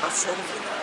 passando final.